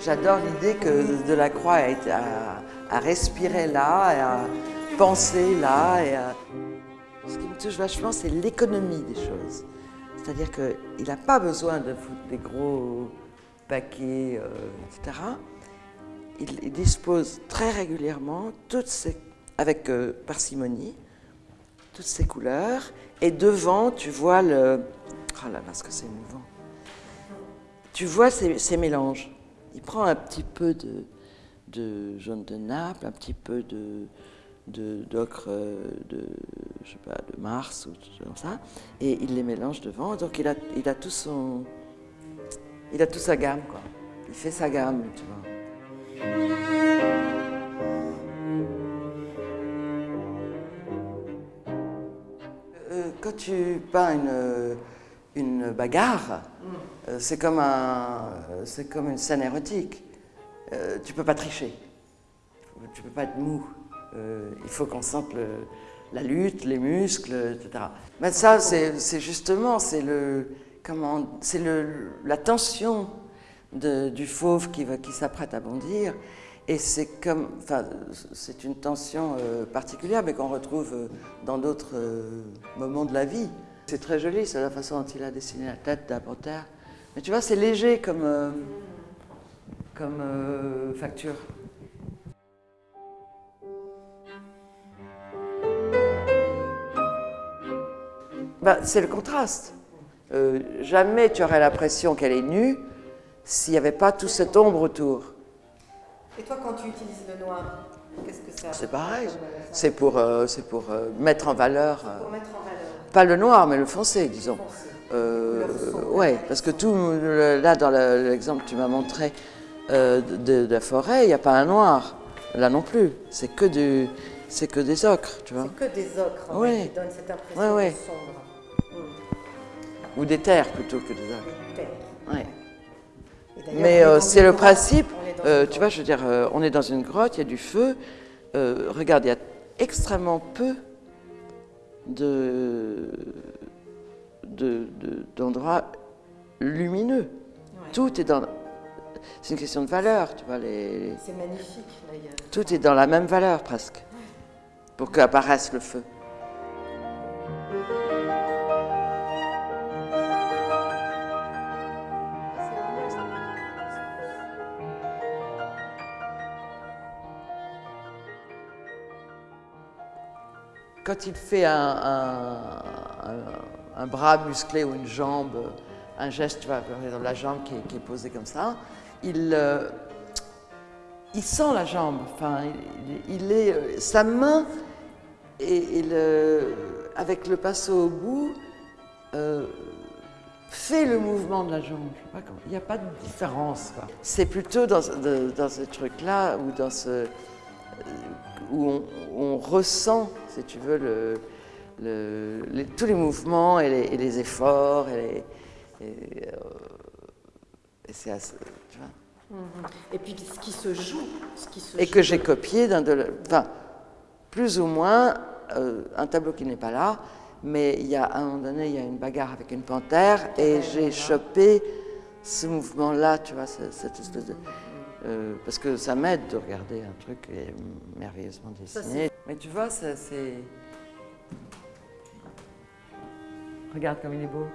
J'adore l'idée que Delacroix a, été, à respirer là, et à penser là. Ce qui me touche vachement, c'est l'économie des choses. C'est-à-dire qu'il n'a pas besoin de foutre des gros paquets, euh, etc. Il, dispose très régulièrement, avec euh, parcimonie, toutes ces couleurs. Et devant, tu vois le... Oh là là, ce que c'est émouvant. Tu vois ces mélanges. Il prend un petit peu de, jaune de Naples, un petit peu de d'ocre pas, de Mars ou comme ça, et il les mélange devant. Donc il a, tout son, il a toute sa gamme quoi. Il fait sa gamme. Euh, quand tu peins une, bagarre, euh, c'est comme, un, c'est comme une scène érotique. Euh, tu peux pas tricher. Tu peux pas être mou. Euh, il faut qu'on sente la lutte, les muscles, etc. Mais ça, c'est justement, c'est le, comment, c'est le, la tension du fauve qui, s'apprête à bondir. Et c'est comme, enfin, c'est une tension euh, particulière, mais qu'on retrouve euh, dans d'autres euh, moments de la vie. C'est très joli, c'est la façon dont il a dessiné la tête d'un panthère. Mais tu vois, c'est léger comme, euh, comme euh, facture. Ben, c'est le contraste. Euh, jamais tu aurais l'impression qu'elle est nue s'il n'y avait pas toute cette ombre autour. Et toi, quand tu utilises le noir, qu'est-ce que ça C'est pareil. C'est pour, mettre en valeur, Pour mettre en valeur. pas le noir, mais le foncé, disons. Le. Ouais, parce que tout, là, dans le- l'exemple que tu m'as montré euh, de, de la forêt, il n'y a pas un noir. Là non plus. C'est que, du, que des ocres, tu vois. C'est que des ocres en Ouais. fait, qui donnent cette impression Ouais, de sombre. Ou des terres plutôt que des ocres. Terre. Ouais. Et d'ailleurs, Mais euh, c'est le principe, euh, tu vois, je veux dire, euh, on est dans une grotte, il y a du feu. Euh, regarde, il y a extrêmement peu de, de- de- d'endroits lumineux. Ouais. Tout est dans... C'est une question de valeur, tu vois. Les, C'est magnifique d'ailleurs. tout est dans la même valeur presque, pour qu'apparaisse le feu. Quand il fait un, un- un- un bras musclé ou une jambe, un geste, tu vois, dans la jambe qui est, posée comme ça, il, euh, il sent la jambe. Enfin, il, est, euh, sa main et, avec le pinceau au bout euh, fait le mouvement de la jambe. Il n'y a pas de différence. C'est plutôt dans, dans ce truc-là ou dans ce où on ressent, si tu veux, le, le- les- tous les mouvements et les, et les efforts. Et, les- et, euh, et c'est assez- tu vois. Et puis ce qui se joue, ce qui se et joue. que j'ai copié d'un de, enfin, plus ou moins euh, un tableau qui n'est pas là, mais il y a à un moment donné, il y a une bagarre avec une panthère et j'ai chopé ce mouvement-là, tu vois, ce- cette espèce de, euh, parce que ça m'aide de regarder un truc merveilleusement Ça, dessiné. Mais tu vois, ça, c'est. Regarde comme il est beau.